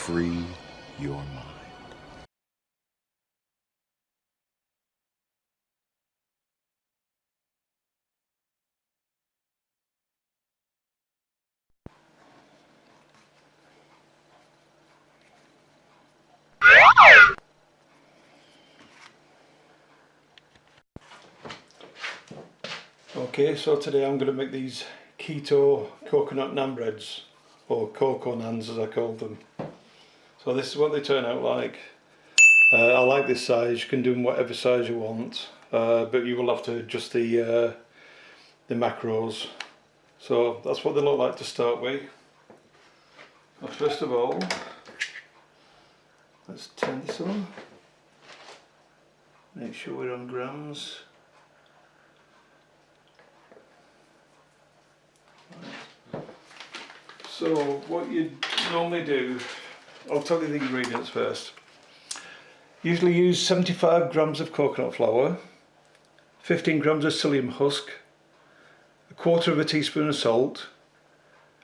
free your mind. Okay, so today I'm going to make these keto coconut naan breads, or cocoa naans as I call them. So this is what they turn out like. Uh, I like this size, you can do them whatever size you want, uh, but you will have to adjust the, uh, the macros. So that's what they look like to start with. First of all, let's turn this on. Make sure we're on grams. So what you normally do, I'll tell you the ingredients first. Usually use 75 grams of coconut flour, 15 grams of psyllium husk, a quarter of a teaspoon of salt,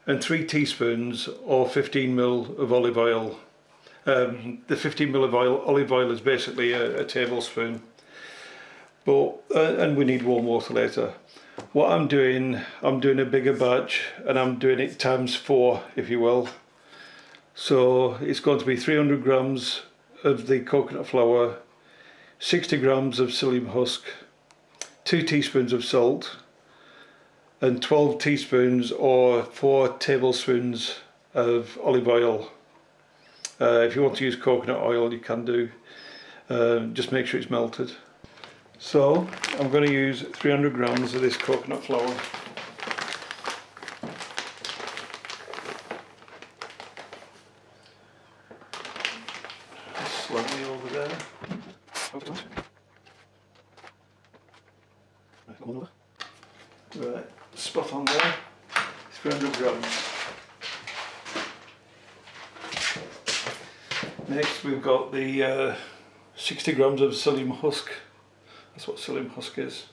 and three teaspoons or 15 ml of olive oil. Um, the 15 ml of oil, olive oil is basically a, a tablespoon, but uh, and we need warm water later what I'm doing I'm doing a bigger batch and I'm doing it times four if you will so it's going to be 300 grams of the coconut flour 60 grams of psyllium husk 2 teaspoons of salt and 12 teaspoons or 4 tablespoons of olive oil. Uh, if you want to use coconut oil you can do. Uh, just make sure it's melted. So I'm going to use 300 grams of this coconut flour. Slightly over there. Right, spot on there. 300 grams. Next we've got the uh, 60 grams of psyllium husk. That's what psyllium husk is.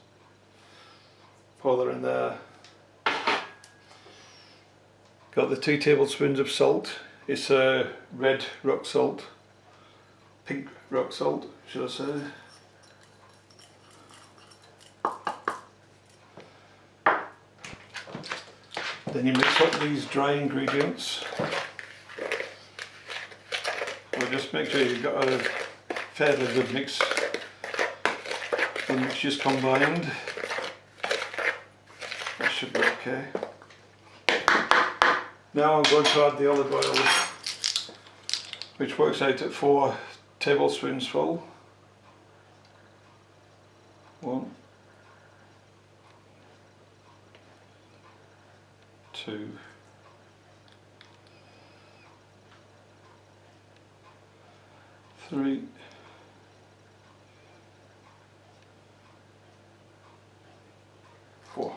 Pour that in there. Got the two tablespoons of salt. It's a red rock salt. Pink rock salt, should I say. Then you mix up these dry ingredients. Well, just make sure you've got a fairly good mix the mixtures combined. That should be okay. Now I'm going to add the olive oil, which works out at four tablespoons full. One, two, three, four.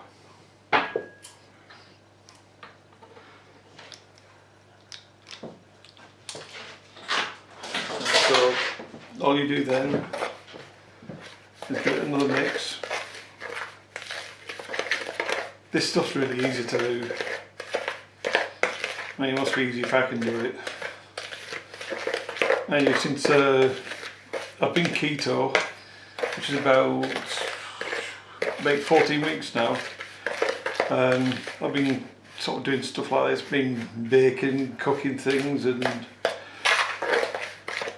So all you do then is get another mix. This stuff's really easy to do. I mean, it must be easy if I can do it. And since uh, I've been keto, which is about about 14 weeks now. Um, I've been sort of doing stuff like this, been baking, cooking things and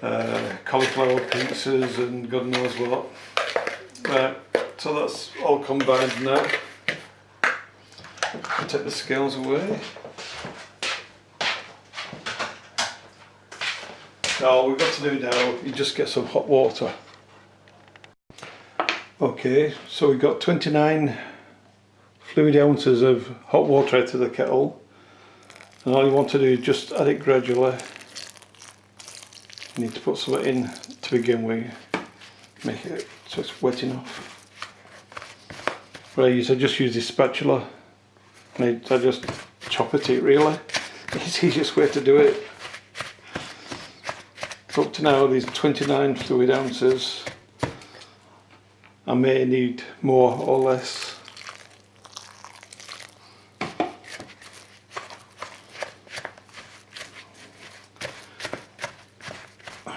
uh, cauliflower pizzas and God knows what. Right, so that's all combined now. I'll take the scales away. Now all we've got to do now is just get some hot water. Okay, so we've got 29 fluid ounces of hot water out of the kettle and all you want to do is just add it gradually. You need to put some in to begin with, make it so it's wet enough. What I use, I just use this spatula and I just chop at it really. It's the easiest way to do it. Up to now these 29 fluid ounces I may need more or less.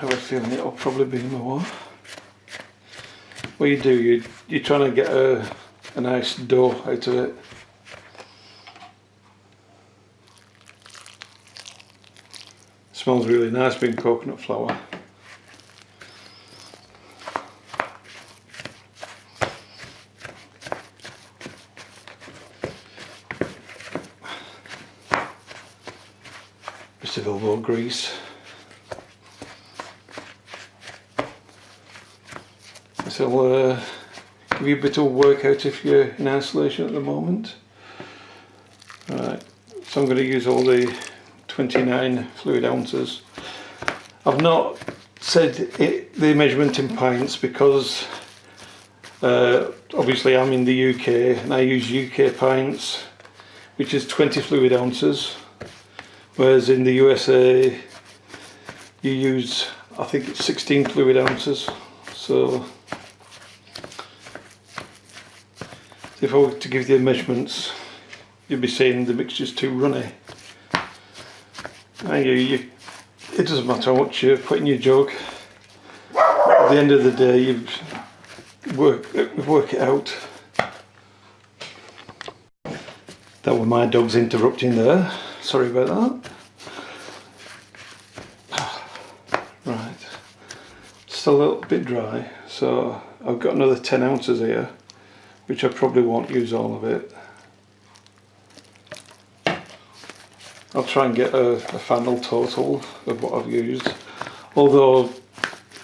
have a feeling it'll probably be more. What you do, you, you're trying to get a, a nice dough out of it. Smells really nice being coconut flour. Bit of elbow grease. Will uh, give you a bit of workout if you're in isolation at the moment. Right, so I'm going to use all the 29 fluid ounces. I've not said it, the measurement in pints because uh, obviously I'm in the UK and I use UK pints which is 20 fluid ounces whereas in the USA you use I think it's 16 fluid ounces so if I were to give you the measurements you'd be saying the mixture's too runny. And you, you, it doesn't matter what you put in your jug. At the end of the day you work, work it out. That was my dog's interrupting there. Sorry about that. Right. Still a little bit dry so I've got another 10 ounces here which I probably won't use all of it. I'll try and get a, a final total of what I've used. Although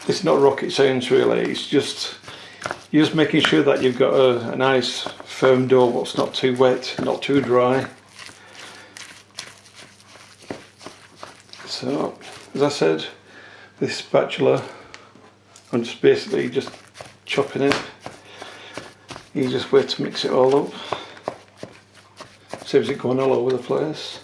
it's not rocket science really. It's just you're just making sure that you've got a, a nice firm dough what's not too wet not too dry. So as I said this spatula I'm just basically just chopping it you way to mix it all up saves it going all over the place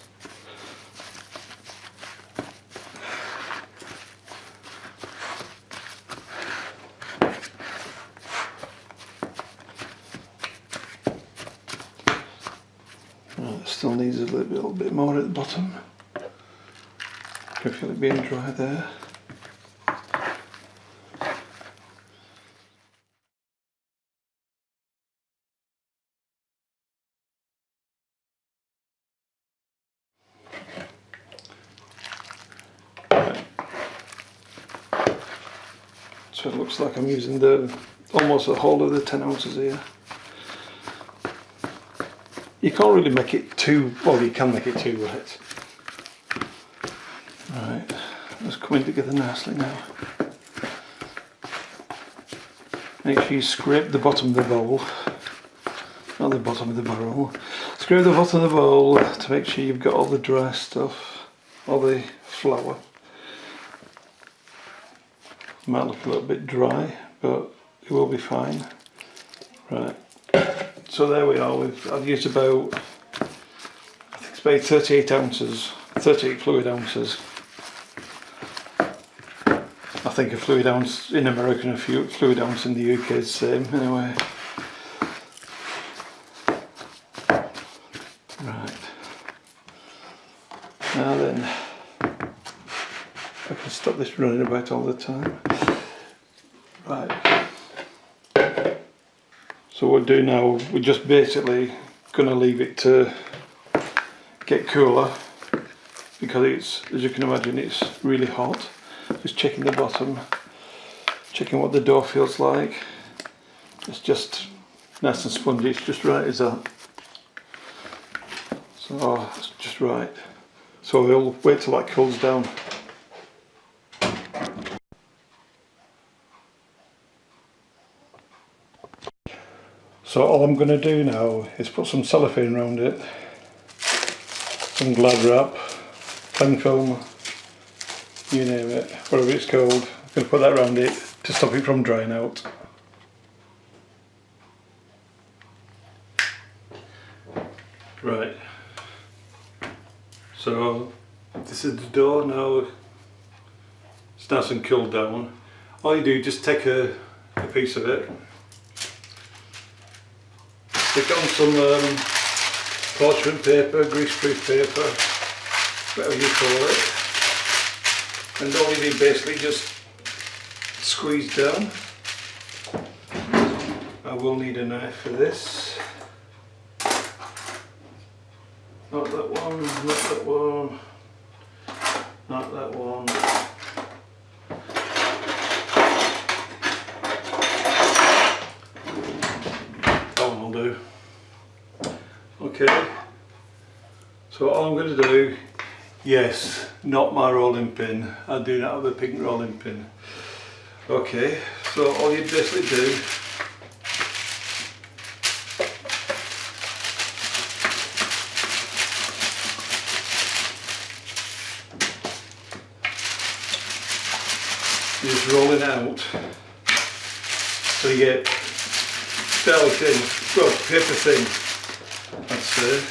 still needs a little, bit more at the bottom. Can feel it being dry there. So it the almost the whole of the 10 ounces here you can't really make it too, well you can make it too wet. Right, it's coming together nicely now. Make sure you scrape the bottom of the bowl, not the bottom of the barrel. Scrape the bottom of the bowl to make sure you've got all the dry stuff, all the flour. Might look a little bit dry, but it will be fine. Right, so there we are, We've, I've used about, I think it's about 38 ounces, 38 fluid ounces. I think a fluid ounce in America and a fluid ounce in the UK is the same anyway. Right. Now then, I can stop this running about all the time. Right. So what we'll do now, we're just basically going to leave it to get cooler because it's, as you can imagine, it's really hot. Just checking the bottom, checking what the dough feels like. It's just nice and spongy, it's just right as that. So oh, it's just right. So we'll wait till that cools down. So all I'm going to do now is put some cellophane around it, some glad wrap, cling film, you name it, whatever it's called. I'm going to put that around it to stop it from drying out. Right, so this is the dough now, it's nice and cooled down. All you do, just take a, a piece of it Stick on some um, parchment paper, greaseproof paper, whatever you call it. And all you do basically just squeeze down. I will need a knife for this. Not that one, not that one, not that one. That one will do. Okay. So all I'm going to do, yes, not my rolling pin. I do not have a pink rolling pin. Okay, so all you basically do just roll it out so you get fairly thin, well paper thin, it.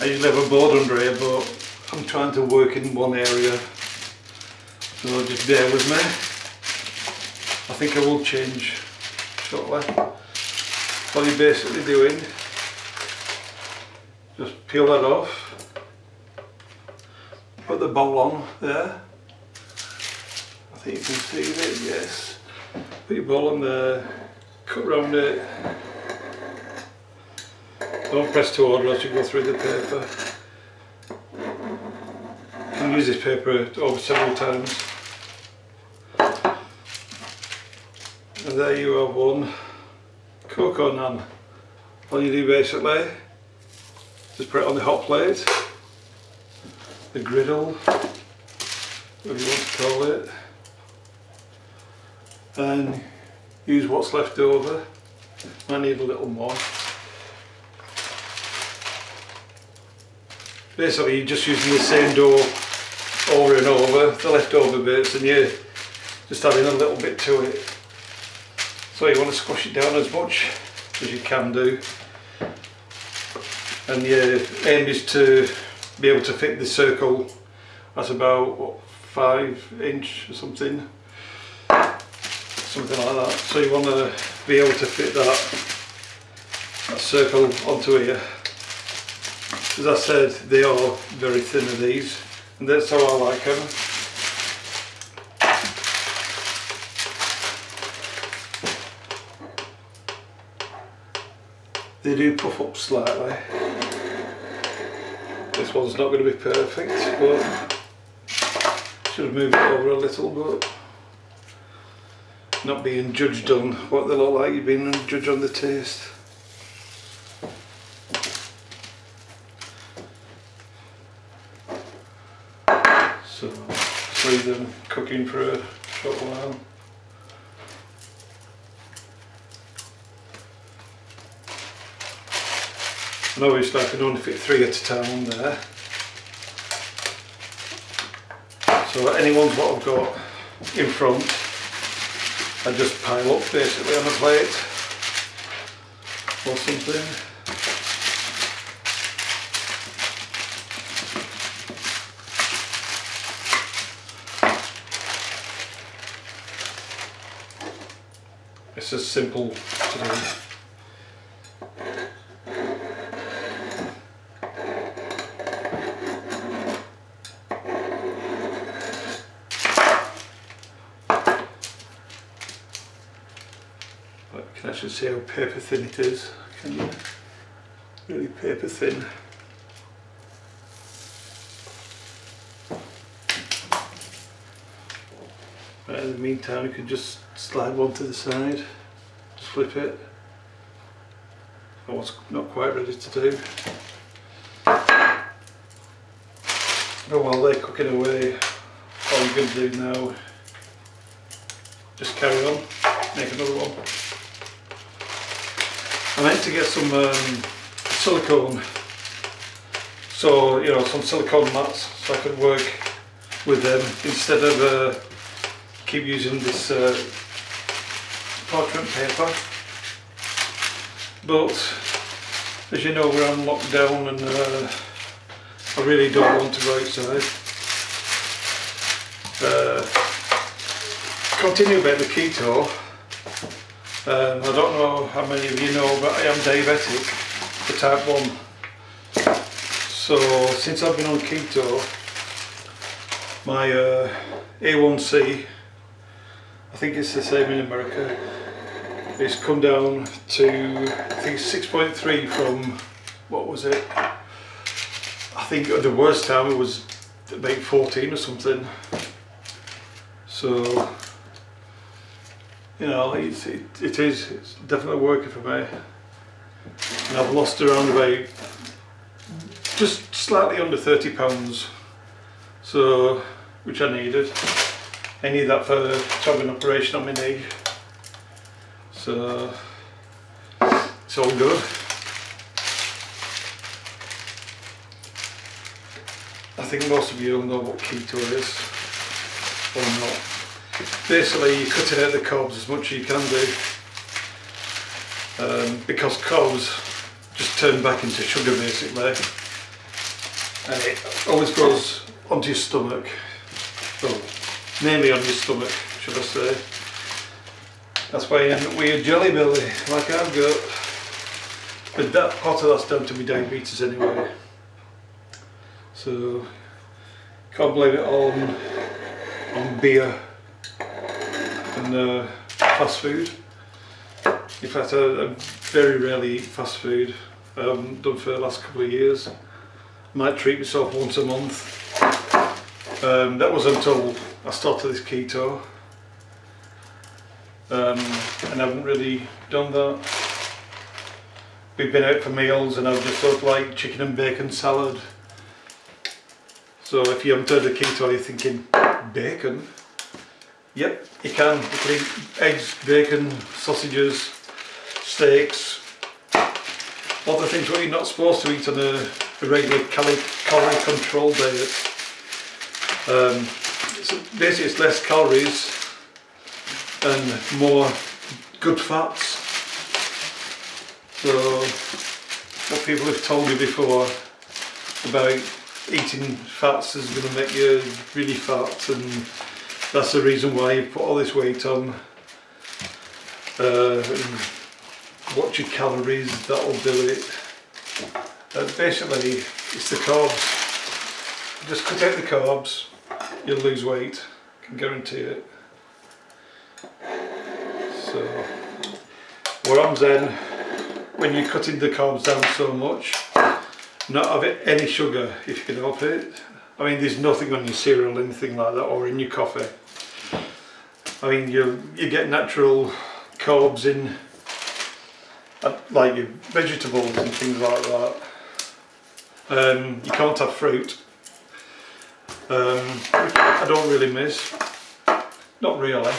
I usually have a board under here but I'm trying to work in one area so just bear with me. I think I will change shortly. What you're basically doing, just peel that off, put the bowl on there I think you can see it, yes. Put your bowl on there, cut round it. Don't press too hard or you go through the paper. Can use this paper over several times. And there you have one cocoa naan. All you do basically, just put it on the hot plate, the griddle, whatever you want to call it and use what's left over. I need a little more. Basically you're just using the same dough over and over, the leftover bits and you're just adding a little bit to it. So you want to squash it down as much as you can do. And your aim is to be able to fit the circle at about what, five inch or something something like that. So you want to be able to fit that, that circle onto here. As I said, they are very thin of these, and that's how I like them. They do puff up slightly. This one's not going to be perfect, but should move it over a little bit not being judged on what they look like, you're being judged on the taste. So just leave them cooking for a short while. And obviously I can only fit three at a time on there. So any ones what I've got in front I just pile up basically on a plate or something. It's as simple to do. actually see how paper thin it is. Can you? Really paper thin. Right, in the meantime you can just slide one to the side, just flip it. I was not quite ready to do. Oh, while they're cooking away, all you're going to do now, just carry on, make another one. I meant to get some um, silicone, so you know some silicone mats, so I could work with them instead of uh, keep using this uh, parchment paper. But as you know, we're on lockdown, and uh, I really don't want to go outside. Uh, continue about the keto. Um, I don't know how many of you know, but I am diabetic, the type 1. So since I've been on keto, my uh, A1C I think it's the same in America. It's come down to I think 6.3 from what was it? I think the worst time it was about 14 or something. So you know, it's, it, it is it's definitely working for me. And I've lost around about just slightly under 30 pounds. So which I needed. I need that for to have an operation on my knee. So it's all good. I think most of you know what keto is or not. Basically you're cutting out the carbs as much as you can do um, because carbs just turn back into sugar basically and it always goes onto your stomach well, mainly on your stomach, should I say. That's why you end up with a jelly belly, like I've got. But that part of that's down to my diabetes anyway. So, can't blame it on, on beer and uh, fast food. In fact, I, I very rarely eat fast food. Done for the last couple of years. Might treat myself once a month um, that was until I started this keto um, and I haven't really done that. We've been out for meals and I've just thought like chicken and bacon salad. So if you haven't heard of keto you're thinking bacon? Yep, you can. You can eat eggs, bacon, sausages, steaks, all the things what you're not supposed to eat on a, a regular calorie, calorie control diet. Um, so basically it's less calories and more good fats. So what people have told me before about eating fats is going to make you really fat and that's the reason why you put all this weight on. Uh, watch your calories, that'll do it. Uh, basically it's the carbs. Just cut out the carbs you'll lose weight, I can guarantee it. So, what happens then, when you're cutting the carbs down so much, not having any sugar if you can help it. I mean, there's nothing on your cereal, anything like that, or in your coffee. I mean, you you get natural carbs in, uh, like your vegetables and things like that. Um, you can't have fruit um, I don't really miss, not really.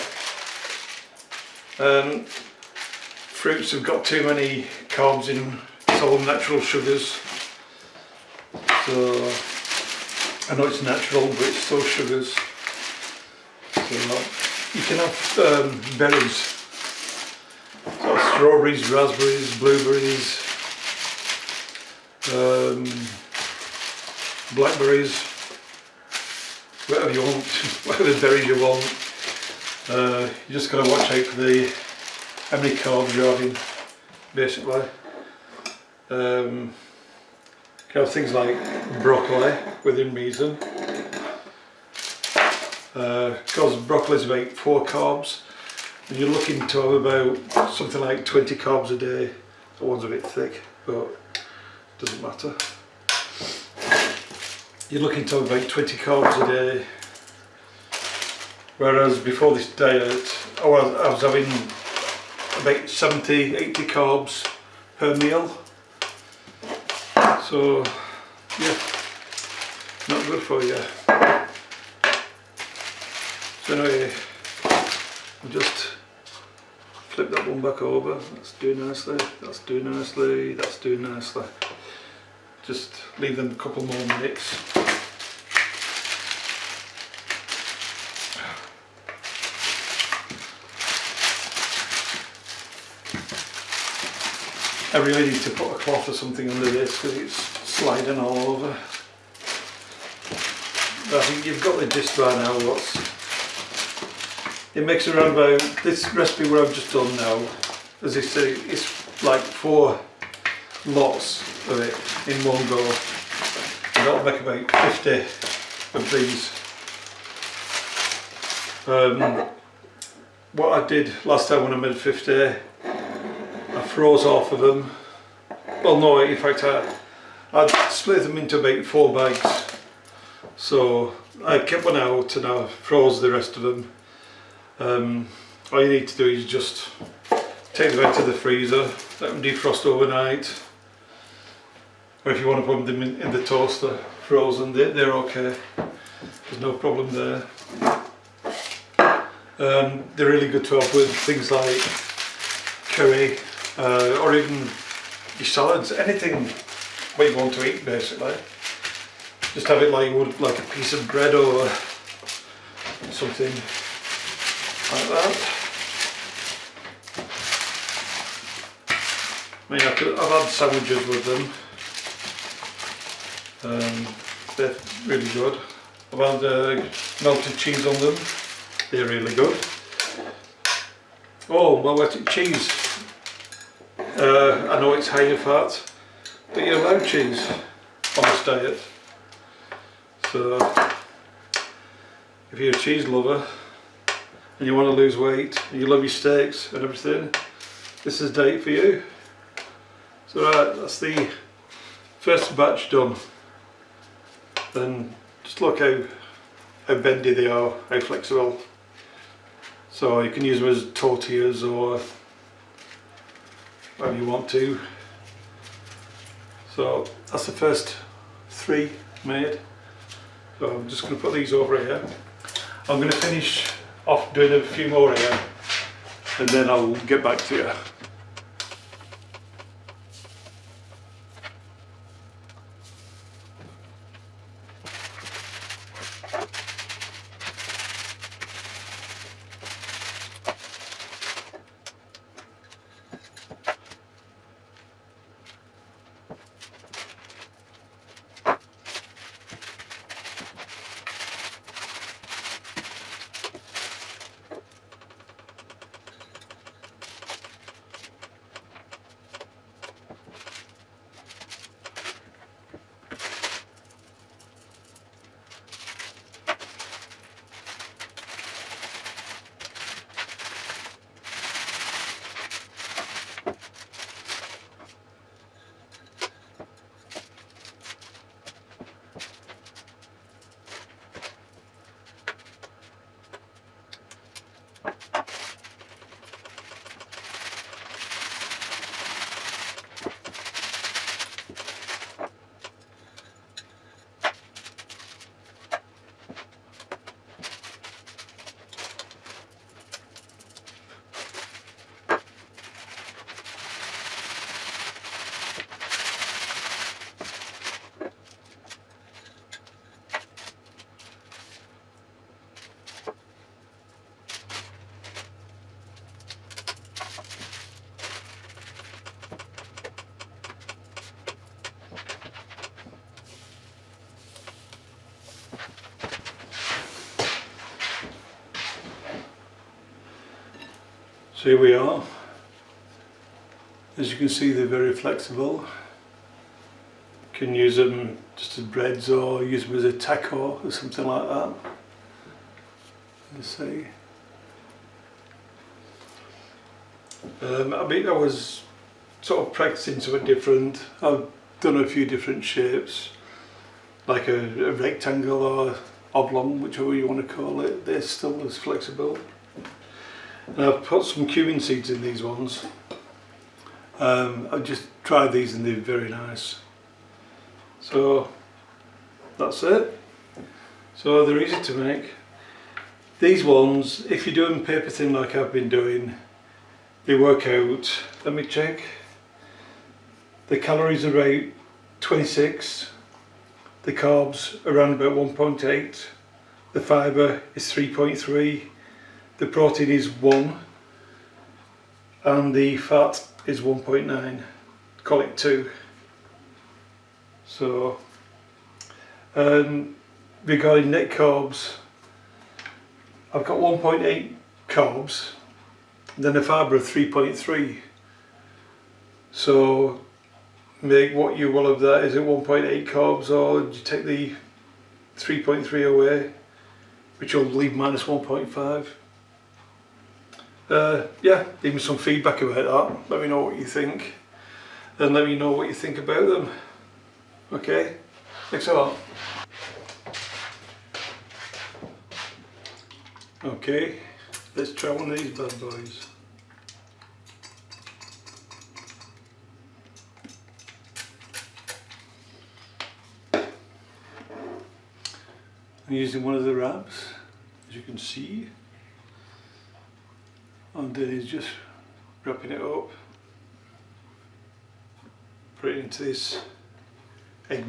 Um, fruits have got too many carbs in, it's all natural sugars. So I know it's natural but it's still sugars. So you can have um, berries, so strawberries, raspberries, blueberries, um, blackberries whatever you want, whatever berries you want. Uh, you just got to watch out for the how many carbs you're having, basically. Um, have things like broccoli within reason. Because uh, broccoli is about four carbs, and you're looking to have about something like 20 carbs a day. The one's a bit thick, but doesn't matter you're looking to have about 20 carbs a day whereas before this diet I was, I was having about 70 80 carbs per meal. So yeah not good for you. So anyway I'll just flip that one back over. That's doing nicely that's doing nicely that's doing nicely. Just leave them a couple more minutes I really need to put a cloth or something under this because it's sliding all over. But I think you've got the gist by now what's it makes around about this recipe where I've just done now as I say it's like four lots of it in one go and that'll make about 50 of these um, what I did last time when I made 50, I froze half of them. Well no, in fact I, I split them into about four bags. So I kept one out and I froze the rest of them. Um, all you need to do is just take them out to the freezer, let them defrost overnight. Or if you want to put them in, in the toaster frozen, they, they're okay. There's no problem there. Um, they're really good to have with things like curry uh, or even your salads, anything what you want to eat basically. Just have it like would like a piece of bread or something like that. I mean, I've had sandwiches with them. Um, they're really good. I've had uh, melted cheese on them. They're really good. Oh, my wetted cheese. Uh, I know it's high in fat, but you're allowed cheese on this diet. So, if you're a cheese lover and you want to lose weight and you love your steaks and everything, this is diet for you. So right, that's the first batch done. Then just look how, how bendy they are, how flexible. So you can use them as tortillas or whatever you want to. So that's the first three made. So I'm just going to put these over here. I'm going to finish off doing a few more here and then I'll get back to you. So here we are. As you can see they're very flexible. You can use them just as breads or use them as a taco or something like that. Let's see. Um, I mean I was sort of practicing something different. I've done a few different shapes like a, a rectangle or oblong, whichever you want to call it. They're still as flexible. And I've put some cumin seeds in these ones. Um, I've just tried these and they're very nice. So that's it. So they're easy to make. These ones, if you're doing paper thin like I've been doing, they work out, let me check, the calories are about 26, the carbs around about 1.8, the fibre is 3.3, the protein is 1 and the fat is 1.9 call it 2 so um, regarding net carbs I've got 1.8 carbs then a fibre of 3.3 so make what you will of that. Is it 1.8 carbs or do you take the 3.3 away which will leave minus 1.5 uh, yeah, leave me some feedback about that. Let me know what you think. And let me know what you think about them. Okay? Thanks a lot. Okay, let's try one of these bad boys. I'm using one of the wraps, as you can see. And then he's just wrapping it up. Put it into this egg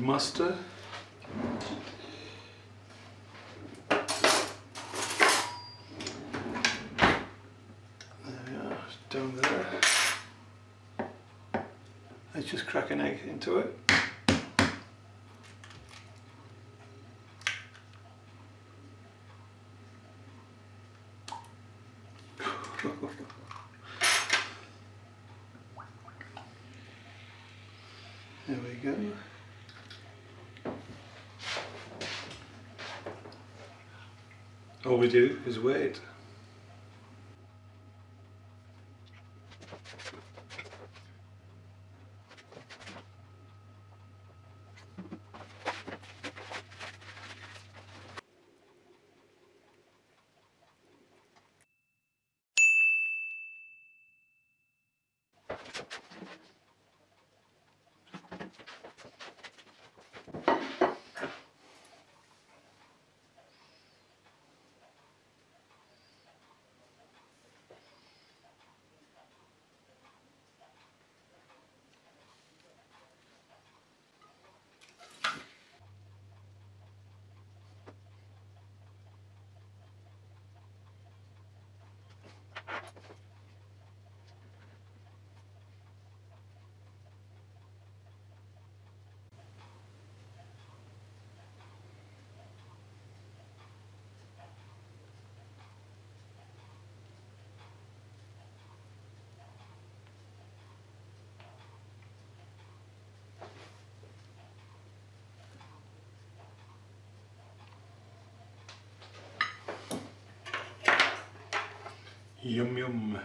are, down there. Let's just crack an egg into it. There we go. All we do is wait. Yum yum.